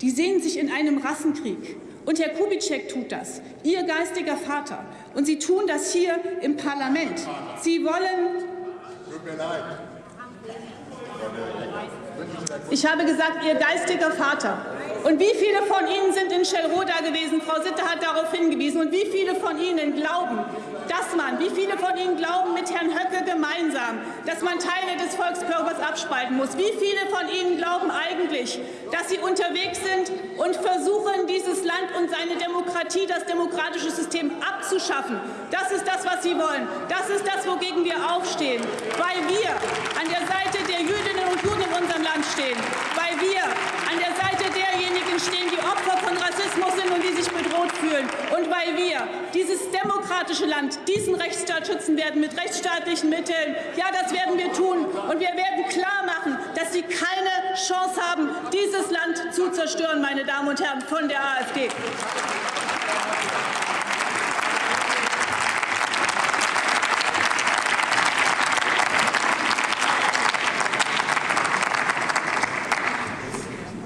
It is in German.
Die sehen sich in einem Rassenkrieg. Und Herr Kubitschek tut das, Ihr geistiger Vater. Und Sie tun das hier im Parlament. Sie wollen. Tut mir leid. Ich habe gesagt, Ihr geistiger Vater. Und wie viele von Ihnen sind in Schellroda gewesen? Frau Sitte hat darauf hingewiesen. Und wie viele von Ihnen glauben, dass man, wie viele von Ihnen glauben mit Herrn Höcke gemeinsam, dass man Teile des Volkskörpers abspalten muss? Wie viele von Ihnen glauben eigentlich, dass Sie unterwegs sind und versuchen, dieses Land und seine Demokratie, das demokratische System abzuschaffen? Das ist das, was Sie wollen. Das ist das, wogegen wir aufstehen, weil wir an der Seite der Jüdinnen und Juden in unserem Land stehen, weil wir an der Seite derjenigen stehen, die Opfer von Rassismus sind und die sich bedroht fühlen. Und weil wir dieses demokratische Land, diesen Rechtsstaat schützen werden mit rechtsstaatlichen Mitteln. Ja, das werden wir tun. Und wir werden klar machen, dass Sie keine Chance haben, dieses Land zu zerstören, meine Damen und Herren von der AfD.